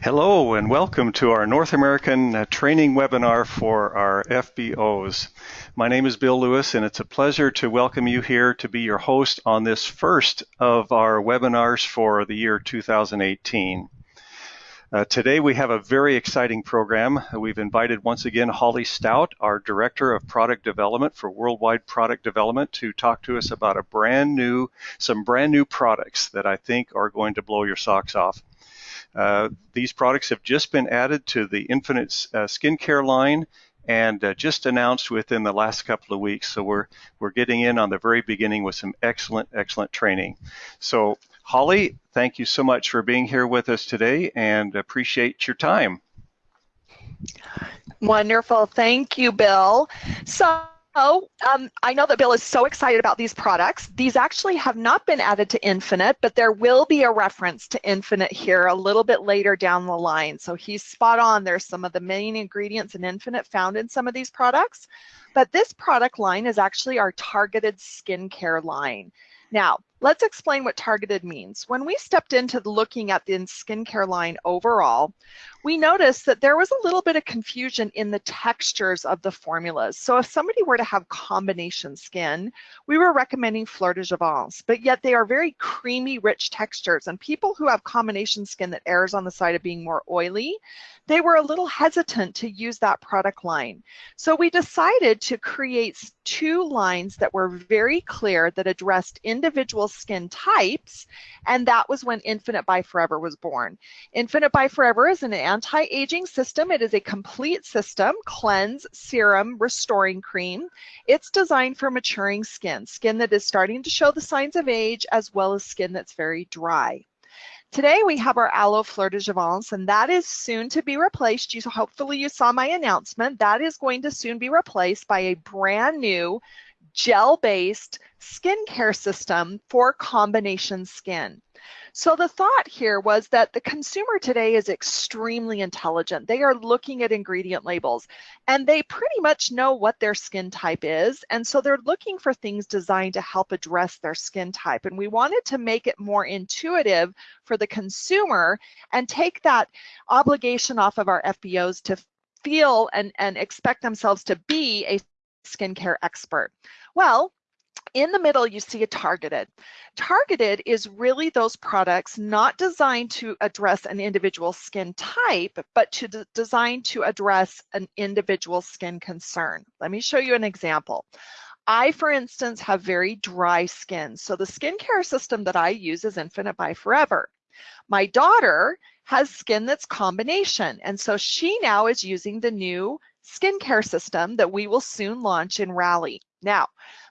Hello and welcome to our North American uh, training webinar for our FBOs. My name is Bill Lewis and it's a pleasure to welcome you here to be your host on this first of our webinars for the year 2018. Uh, today we have a very exciting program. We've invited once again Holly Stout, our Director of Product Development for Worldwide Product Development, to talk to us about a brand new, some brand new products that I think are going to blow your socks off. Uh, these products have just been added to the Infinite uh, skincare line and uh, just announced within the last couple of weeks. So we're we're getting in on the very beginning with some excellent, excellent training. So Holly, thank you so much for being here with us today and appreciate your time. Wonderful. Thank you, Bill. So Oh, um, I know that Bill is so excited about these products. These actually have not been added to Infinite, but there will be a reference to Infinite here a little bit later down the line. So he's spot on. There's some of the main ingredients in Infinite found in some of these products. But this product line is actually our targeted skincare line. Now, let's explain what targeted means. When we stepped into looking at the skincare line overall, we noticed that there was a little bit of confusion in the textures of the formulas. So if somebody were to have combination skin, we were recommending Fleur de Jouvence, but yet they are very creamy, rich textures. And people who have combination skin that errs on the side of being more oily, they were a little hesitant to use that product line. So we decided to create two lines that were very clear that addressed individual skin types, and that was when Infinite by Forever was born. Infinite by Forever is an anti-aging system. It is a complete system, cleanse, serum, restoring cream. It's designed for maturing skin, skin that is starting to show the signs of age, as well as skin that's very dry. Today we have our Aloe Fleur de Jouvence, and that is soon to be replaced. You, hopefully you saw my announcement. That is going to soon be replaced by a brand new gel-based skincare system for combination skin. So the thought here was that the consumer today is extremely intelligent. They are looking at ingredient labels and they pretty much know what their skin type is. And so they're looking for things designed to help address their skin type. And we wanted to make it more intuitive for the consumer and take that obligation off of our FBOs to feel and, and expect themselves to be a skincare expert. Well, in the middle, you see a targeted. Targeted is really those products not designed to address an individual skin type, but to designed to address an individual skin concern. Let me show you an example. I, for instance, have very dry skin. So the skincare system that I use is Infinite by Forever. My daughter has skin that's combination. And so she now is using the new skincare system that we will soon launch in Rally. Now,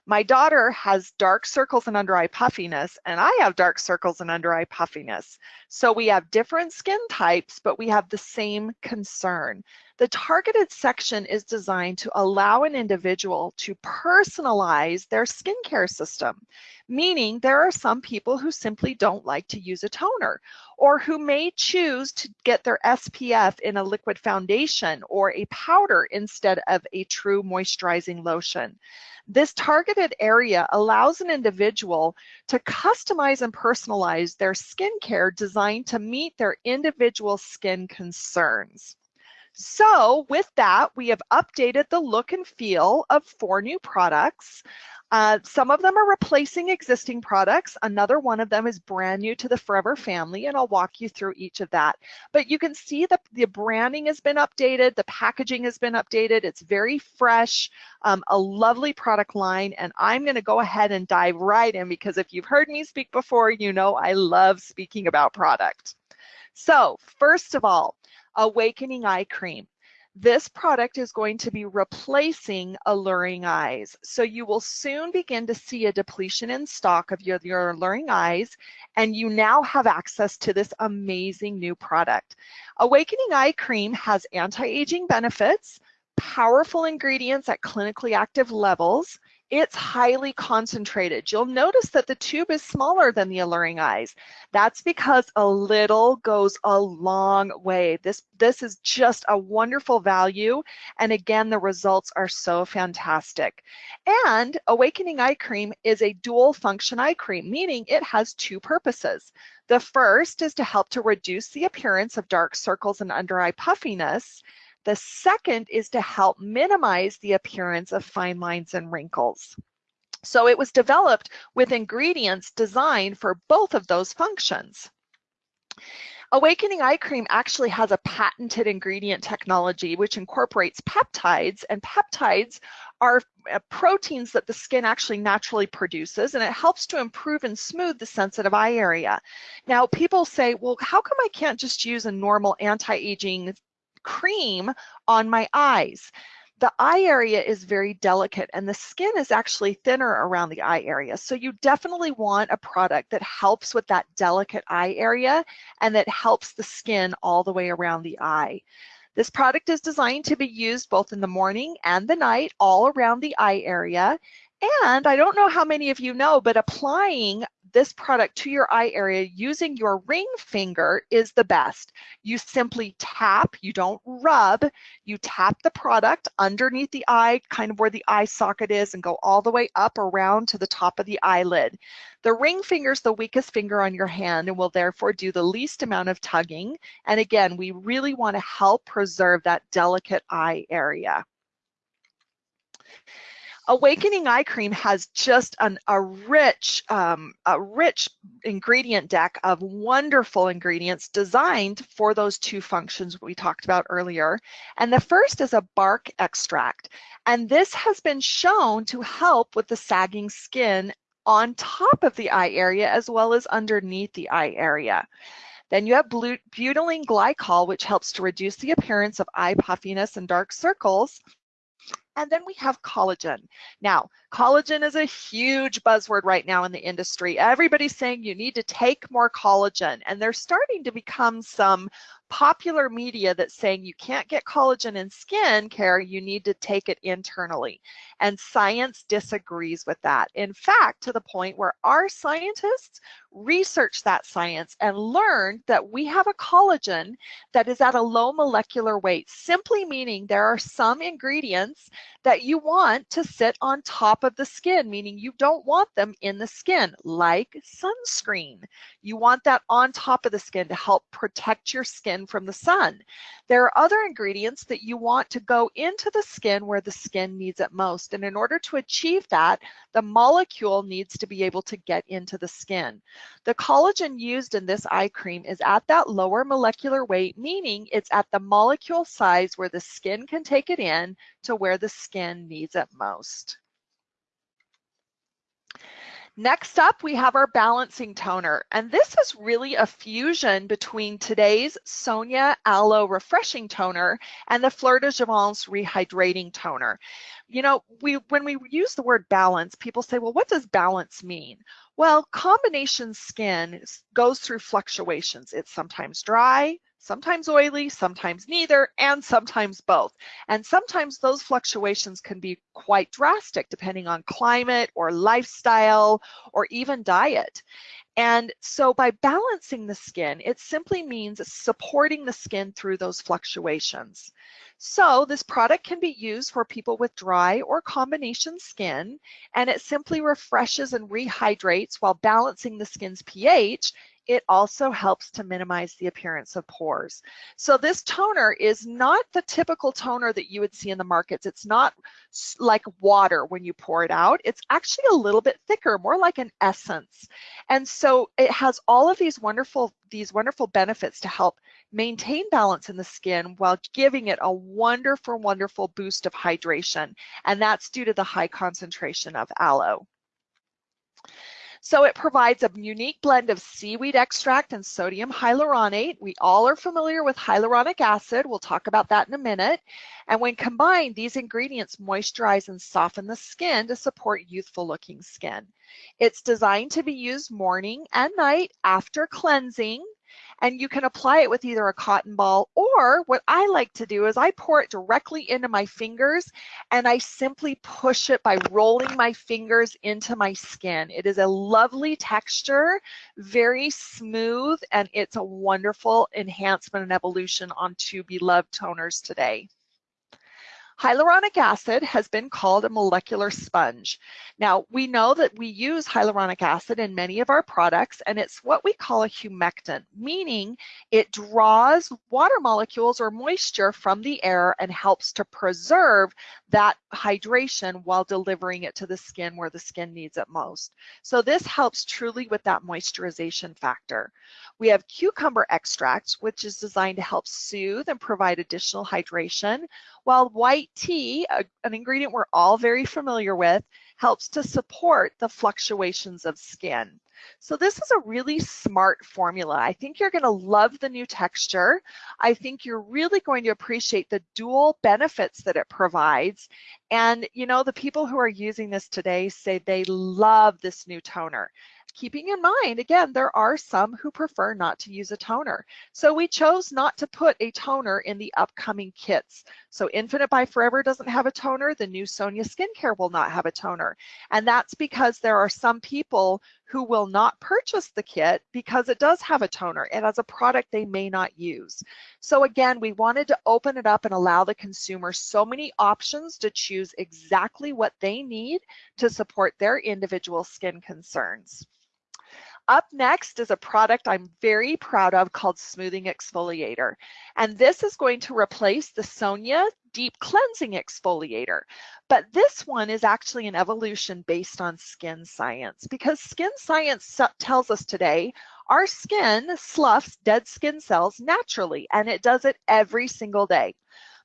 my daughter has dark circles and under eye puffiness, and I have dark circles and under eye puffiness. So we have different skin types, but we have the same concern. The targeted section is designed to allow an individual to personalize their skincare system, meaning there are some people who simply don't like to use a toner or who may choose to get their SPF in a liquid foundation or a powder instead of a true moisturizing lotion. This targeted area allows an individual to customize and personalize their skincare designed to meet their individual skin concerns. So with that, we have updated the look and feel of four new products. Uh, some of them are replacing existing products. Another one of them is brand new to the Forever family, and I'll walk you through each of that. But you can see that the branding has been updated, the packaging has been updated. It's very fresh, um, a lovely product line, and I'm gonna go ahead and dive right in because if you've heard me speak before, you know I love speaking about product. So first of all, Awakening Eye Cream. This product is going to be replacing Alluring Eyes. So you will soon begin to see a depletion in stock of your, your Alluring Eyes, and you now have access to this amazing new product. Awakening Eye Cream has anti-aging benefits, powerful ingredients at clinically active levels, it's highly concentrated. You'll notice that the tube is smaller than the alluring eyes. That's because a little goes a long way. This, this is just a wonderful value. And again, the results are so fantastic. And Awakening Eye Cream is a dual function eye cream, meaning it has two purposes. The first is to help to reduce the appearance of dark circles and under eye puffiness. The second is to help minimize the appearance of fine lines and wrinkles. So it was developed with ingredients designed for both of those functions. Awakening Eye Cream actually has a patented ingredient technology which incorporates peptides, and peptides are uh, proteins that the skin actually naturally produces, and it helps to improve and smooth the sensitive eye area. Now, people say, well, how come I can't just use a normal anti-aging cream on my eyes. The eye area is very delicate and the skin is actually thinner around the eye area. So you definitely want a product that helps with that delicate eye area and that helps the skin all the way around the eye. This product is designed to be used both in the morning and the night all around the eye area. And I don't know how many of you know, but applying this product to your eye area using your ring finger is the best. You simply tap, you don't rub, you tap the product underneath the eye, kind of where the eye socket is, and go all the way up around to the top of the eyelid. The ring finger is the weakest finger on your hand and will therefore do the least amount of tugging. And again, we really want to help preserve that delicate eye area. Awakening Eye Cream has just an, a rich, um, a rich ingredient deck of wonderful ingredients designed for those two functions we talked about earlier. And the first is a bark extract. And this has been shown to help with the sagging skin on top of the eye area as well as underneath the eye area. Then you have butylene glycol, which helps to reduce the appearance of eye puffiness and dark circles. And then we have collagen. Now, collagen is a huge buzzword right now in the industry. Everybody's saying you need to take more collagen, and there's starting to become some popular media that's saying you can't get collagen in skin care, you need to take it internally. And science disagrees with that. In fact, to the point where our scientists researched that science and learned that we have a collagen that is at a low molecular weight, simply meaning there are some ingredients that you want to sit on top of the skin, meaning you don't want them in the skin, like sunscreen. You want that on top of the skin to help protect your skin from the sun. There are other ingredients that you want to go into the skin where the skin needs it most. And in order to achieve that, the molecule needs to be able to get into the skin. The collagen used in this eye cream is at that lower molecular weight, meaning it's at the molecule size where the skin can take it in to where the skin needs it most. Next up, we have our balancing toner. And this is really a fusion between today's Sonya Aloe Refreshing Toner and the Fleur de Jouvence Rehydrating Toner. You know, we when we use the word balance, people say, well, what does balance mean? Well, combination skin goes through fluctuations. It's sometimes dry, sometimes oily, sometimes neither, and sometimes both. And sometimes those fluctuations can be quite drastic depending on climate or lifestyle or even diet. And so by balancing the skin, it simply means supporting the skin through those fluctuations. So this product can be used for people with dry or combination skin, and it simply refreshes and rehydrates while balancing the skin's pH it also helps to minimize the appearance of pores. So this toner is not the typical toner that you would see in the markets. It's not like water when you pour it out. It's actually a little bit thicker, more like an essence. And so it has all of these wonderful, these wonderful benefits to help maintain balance in the skin while giving it a wonderful, wonderful boost of hydration. And that's due to the high concentration of aloe. So it provides a unique blend of seaweed extract and sodium hyaluronate. We all are familiar with hyaluronic acid. We'll talk about that in a minute. And when combined, these ingredients moisturize and soften the skin to support youthful looking skin. It's designed to be used morning and night after cleansing And you can apply it with either a cotton ball or what I like to do is I pour it directly into my fingers and I simply push it by rolling my fingers into my skin. It is a lovely texture, very smooth, and it's a wonderful enhancement and evolution onto beloved toners today. Hyaluronic acid has been called a molecular sponge. Now, we know that we use hyaluronic acid in many of our products, and it's what we call a humectant, meaning it draws water molecules or moisture from the air and helps to preserve that hydration while delivering it to the skin where the skin needs it most. So this helps truly with that moisturization factor. We have cucumber extract, which is designed to help soothe and provide additional hydration, while white tea, a, an ingredient we're all very familiar with, helps to support the fluctuations of skin. So this is a really smart formula. I think you're gonna love the new texture. I think you're really going to appreciate the dual benefits that it provides. And you know, the people who are using this today say they love this new toner keeping in mind, again, there are some who prefer not to use a toner. So we chose not to put a toner in the upcoming kits. So Infinite by Forever doesn't have a toner, the new Sonya Skincare will not have a toner. And that's because there are some people who will not purchase the kit because it does have a toner and as a product they may not use. So again, we wanted to open it up and allow the consumer so many options to choose exactly what they need to support their individual skin concerns. Up next is a product I'm very proud of called Smoothing Exfoliator. And this is going to replace the Sonya Deep Cleansing Exfoliator. But this one is actually an evolution based on skin science because skin science tells us today our skin sloughs dead skin cells naturally and it does it every single day.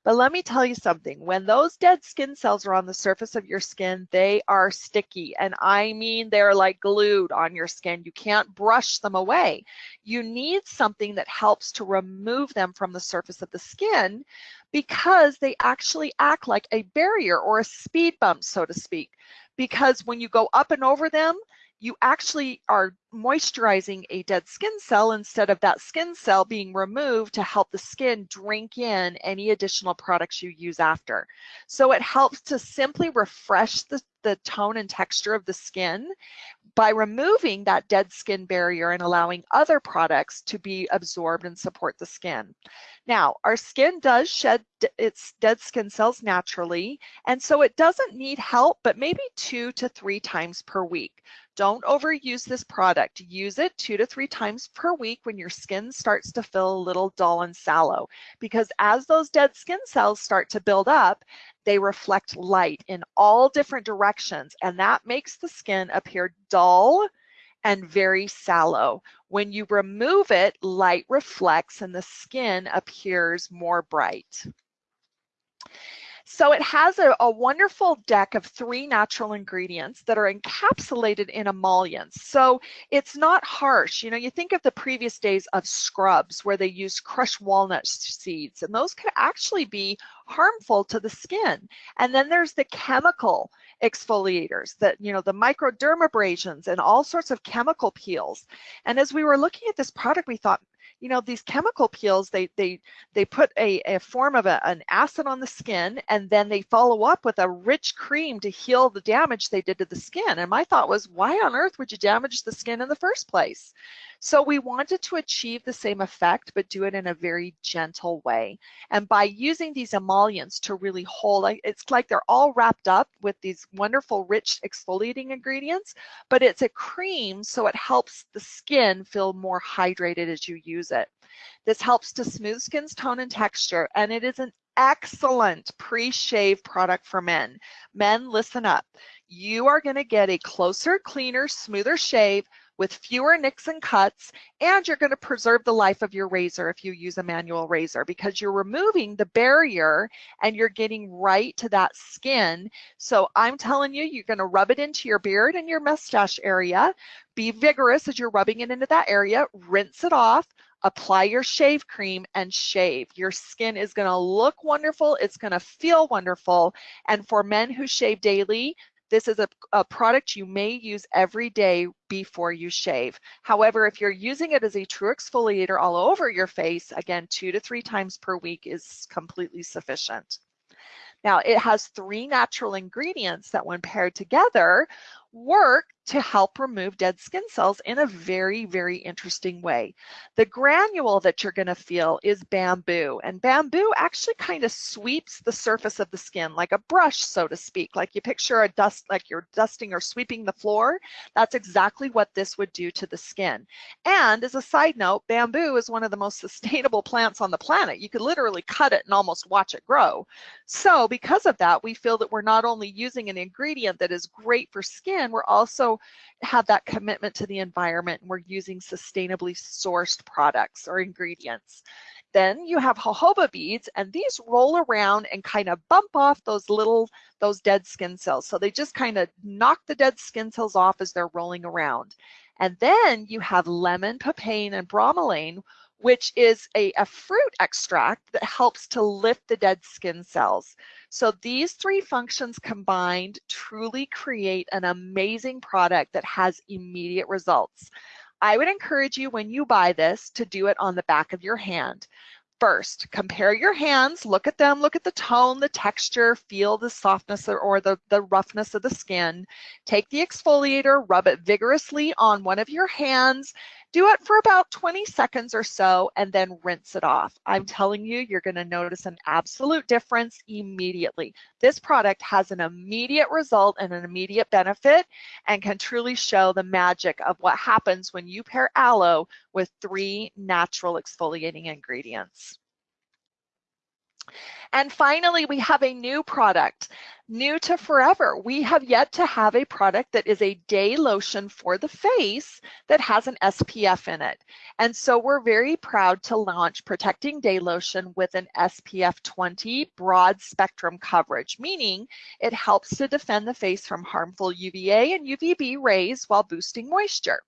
But let me tell you something, when those dead skin cells are on the surface of your skin, they are sticky. And I mean, they're like glued on your skin. You can't brush them away. You need something that helps to remove them from the surface of the skin because they actually act like a barrier or a speed bump, so to speak. Because when you go up and over them, you actually are moisturizing a dead skin cell instead of that skin cell being removed to help the skin drink in any additional products you use after. So it helps to simply refresh the, the tone and texture of the skin by removing that dead skin barrier and allowing other products to be absorbed and support the skin. Now, our skin does shed its dead skin cells naturally, and so it doesn't need help, but maybe two to three times per week. Don't overuse this product. Use it two to three times per week when your skin starts to feel a little dull and sallow, because as those dead skin cells start to build up, they reflect light in all different directions, and that makes the skin appear dull and very sallow. When you remove it, light reflects and the skin appears more bright. So it has a, a, wonderful deck of three natural ingredients that are encapsulated in emollients. So it's not harsh. You know, you think of the previous days of scrubs where they used crushed walnut seeds, and those could actually be harmful to the skin. And then there's the chemical exfoliators that, you know, the microdermabrasions and all sorts of chemical peels. And as we were looking at this product, we thought, you know, these chemical peels, they they they put a, a form of a, an acid on the skin and then they follow up with a rich cream to heal the damage they did to the skin. And my thought was, why on earth would you damage the skin in the first place? So we wanted to achieve the same effect, but do it in a very gentle way. And by using these emollients to really hold, it's like they're all wrapped up with these wonderful rich exfoliating ingredients, but it's a cream so it helps the skin feel more hydrated as you use it. This helps to smooth skin's tone and texture, and it is an excellent pre-shave product for men. Men, listen up. You are gonna get a closer, cleaner, smoother shave with fewer nicks and cuts, and you're going to preserve the life of your razor if you use a manual razor because you're removing the barrier and you're getting right to that skin. So I'm telling you, you're going to rub it into your beard and your mustache area. Be vigorous as you're rubbing it into that area. Rinse it off apply your shave cream and shave. Your skin is gonna look wonderful, it's gonna feel wonderful. And for men who shave daily, This is a, a product you may use every day before you shave. However, if you're using it as a true exfoliator all over your face, again, two to three times per week is completely sufficient. Now, it has three natural ingredients that when paired together work to help remove dead skin cells in a very, very interesting way. The granule that you're going to feel is bamboo, and bamboo actually kind of sweeps the surface of the skin like a brush, so to speak. Like you picture a dust, like you're dusting or sweeping the floor. That's exactly what this would do to the skin. And as a side note, bamboo is one of the most sustainable plants on the planet. You could literally cut it and almost watch it grow. So because of that, we feel that we're not only using an ingredient that is great for skin, we're also have that commitment to the environment and we're using sustainably sourced products or ingredients. Then you have jojoba beads and these roll around and kind of bump off those little, those dead skin cells. So they just kind of knock the dead skin cells off as they're rolling around. And then you have lemon, papain, and bromelain, which is a, a, fruit extract that helps to lift the dead skin cells. So these three functions combined truly create an amazing product that has immediate results. I would encourage you when you buy this to do it on the back of your hand. First, compare your hands, look at them, look at the tone, the texture, feel the softness or the, the roughness of the skin. Take the exfoliator, rub it vigorously on one of your hands, do it for about 20 seconds or so and then rinse it off. I'm telling you, you're gonna notice an absolute difference immediately. This product has an immediate result and an immediate benefit and can truly show the magic of what happens when you pair aloe with three natural exfoliating ingredients. And finally, we have a new product, new to forever. We have yet to have a product that is a day lotion for the face that has an SPF in it. And so we're very proud to launch Protecting Day Lotion with an SPF 20 broad spectrum coverage, meaning it helps to defend the face from harmful UVA and UVB rays while boosting moisture.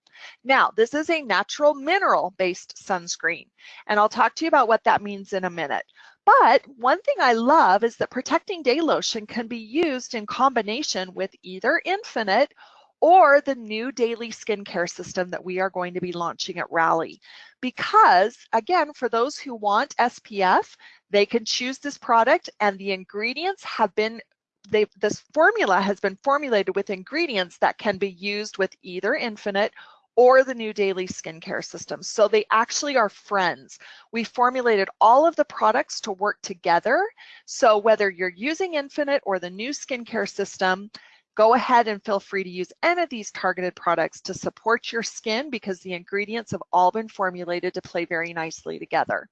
Now, this is a natural mineral based sunscreen, and I'll talk to you about what that means in a minute. But one thing I love is that Protecting Day Lotion can be used in combination with either Infinite or the new daily skincare system that we are going to be launching at Rally. Because again, for those who want SPF, they can choose this product and the ingredients have been they, this formula has been formulated with ingredients that can be used with either Infinite or the new daily skincare system. So they actually are friends. We formulated all of the products to work together. So whether you're using Infinite or the new skincare system, go ahead and feel free to use any of these targeted products to support your skin because the ingredients have all been formulated to play very nicely together.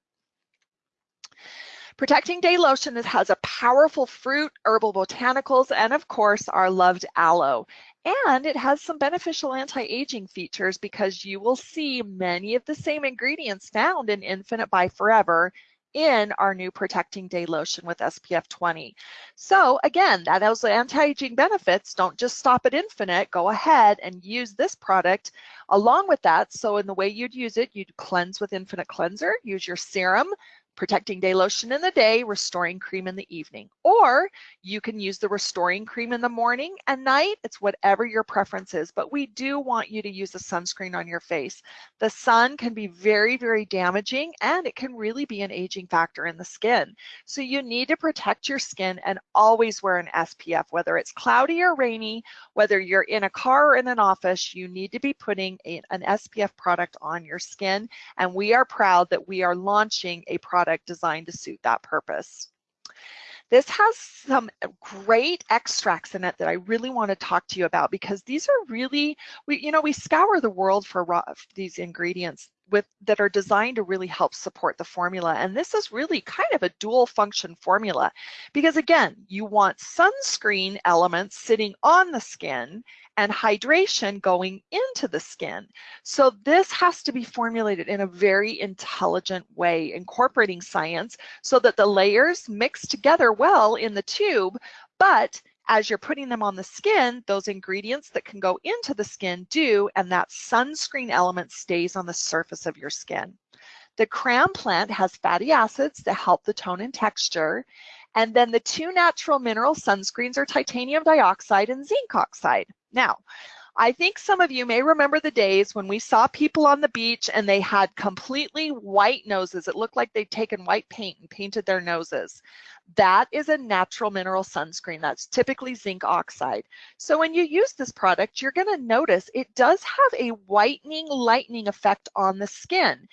Protecting Day Lotion has a powerful fruit, herbal botanicals, and of course our loved aloe. And it has some beneficial anti-aging features because you will see many of the same ingredients found in Infinite by Forever in our new Protecting Day Lotion with SPF 20. So again, that those anti-aging benefits don't just stop at Infinite. Go ahead and use this product along with that. So in the way you'd use it, you'd cleanse with Infinite Cleanser, use your serum, protecting day lotion in the day, restoring cream in the evening. Or you can use the restoring cream in the morning and night. It's whatever your preference is, but we do want you to use a sunscreen on your face. The sun can be very, very damaging and it can really be an aging factor in the skin. So you need to protect your skin and always wear an SPF, whether it's cloudy or rainy, whether you're in a car or in an office, you need to be putting a, an SPF product on your skin. And we are proud that we are launching a product product designed to suit that purpose. This has some uh, great extracts in it that I really want to talk to you about because these are really, we, you know, we scour the world for raw, these ingredients with that are designed to really help support the formula. And this is really kind of a dual function formula because again, you want sunscreen elements sitting on the skin and hydration going into the skin. So this has to be formulated in a very intelligent way, incorporating science so that the layers mix together well in the tube, but as you're putting them on the skin, those ingredients that can go into the skin do, and that sunscreen element stays on the surface of your skin. The cram plant has fatty acids that help the tone and texture, And then the two natural mineral sunscreens are titanium dioxide and zinc oxide. Now, I think some of you may remember the days when we saw people on the beach and they had completely white noses. It looked like they'd taken white paint and painted their noses. That is a natural mineral sunscreen. That's typically zinc oxide. So when you use this product, you're gonna notice it does have a whitening, lightening effect on the skin.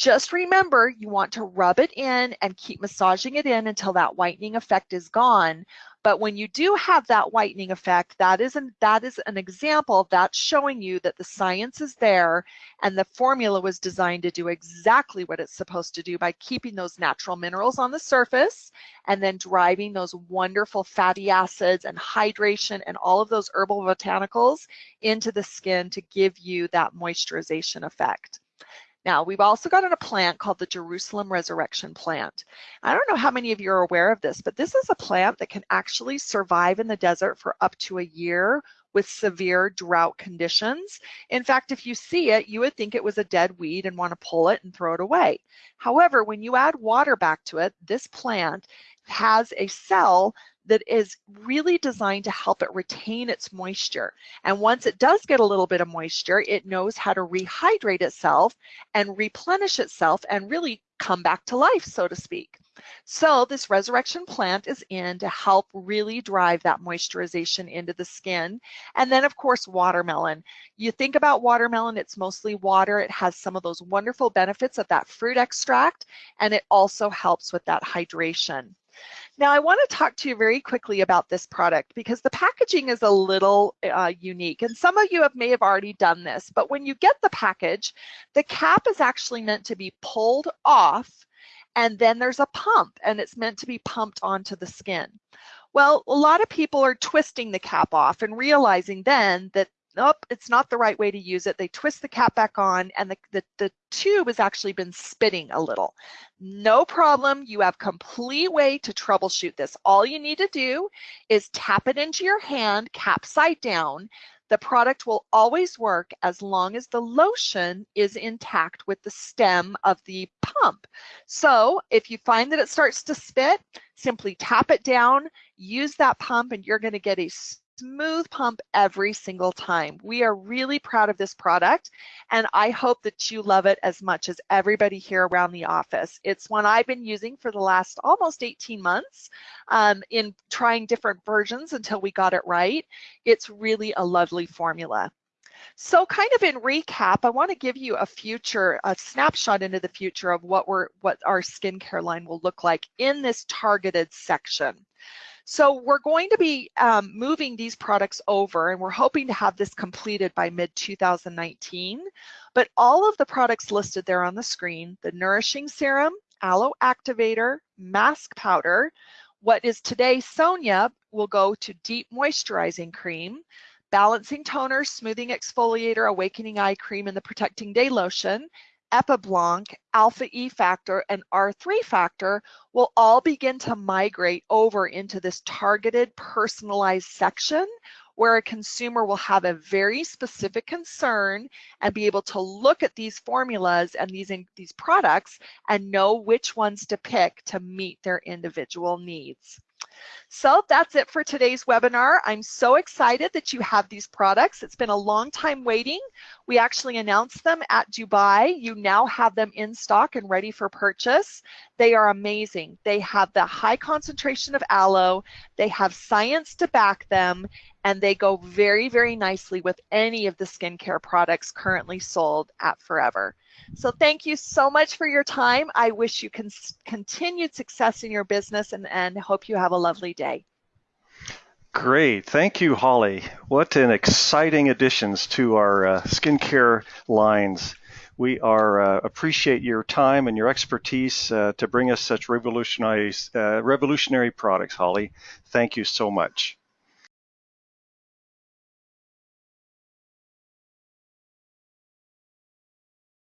Just remember, you want to rub it in and keep massaging it in until that whitening effect is gone. But when you do have that whitening effect, that is an, that is an example that's showing you that the science is there and the formula was designed to do exactly what it's supposed to do by keeping those natural minerals on the surface and then driving those wonderful fatty acids and hydration and all of those herbal botanicals into the skin to give you that moisturization effect. Now, we've also got a plant called the Jerusalem Resurrection Plant. I don't know how many of you are aware of this, but this is a plant that can actually survive in the desert for up to a year with severe drought conditions. In fact, if you see it, you would think it was a dead weed and want to pull it and throw it away. However, when you add water back to it, this plant has a cell that is really designed to help it retain its moisture. And once it does get a little bit of moisture, it knows how to rehydrate itself and replenish itself and really come back to life, so to speak. So this resurrection plant is in to help really drive that moisturization into the skin. And then of course, watermelon. You think about watermelon, it's mostly water. It has some of those wonderful benefits of that fruit extract, and it also helps with that hydration. Now, I want to talk to you very quickly about this product because the packaging is a little uh, unique. And some of you have, may have already done this, but when you get the package, the cap is actually meant to be pulled off and then there's a pump and it's meant to be pumped onto the skin. Well, a lot of people are twisting the cap off and realizing then that nope, it's not the right way to use it. They twist the cap back on and the, the, the tube has actually been spitting a little. No problem, you have complete way to troubleshoot this. All you need to do is tap it into your hand, cap side down. The product will always work as long as the lotion is intact with the stem of the pump. So if you find that it starts to spit, simply tap it down, use that pump, and you're gonna get a smooth pump every single time. We are really proud of this product and I hope that you love it as much as everybody here around the office. It's one I've been using for the last almost 18 months um, in trying different versions until we got it right. It's really a lovely formula. So kind of in recap, I want to give you a future, a snapshot into the future of what we're, what our skincare line will look like in this targeted section. So we're going to be um, moving these products over and we're hoping to have this completed by mid 2019. But all of the products listed there on the screen, the Nourishing Serum, Aloe Activator, Mask Powder, what is today Sonya will go to Deep Moisturizing Cream, Balancing Toner, Smoothing Exfoliator, Awakening Eye Cream, and the Protecting Day Lotion, Epiblanc, alpha E factor, and R3 factor will all begin to migrate over into this targeted personalized section where a consumer will have a very specific concern and be able to look at these formulas and these, these products and know which ones to pick to meet their individual needs. So that's it for today's webinar. I'm so excited that you have these products. It's been a long time waiting. We actually announced them at Dubai. You now have them in stock and ready for purchase. They are amazing. They have the high concentration of aloe. They have science to back them and they go very, very nicely with any of the skincare products currently sold at Forever. So thank you so much for your time. I wish you con continued success in your business and, and hope you have a lovely day. Great. Thank you, Holly. What an exciting additions to our uh, skincare lines. We are uh, appreciate your time and your expertise uh, to bring us such revolutionary, uh, revolutionary products, Holly. Thank you so much.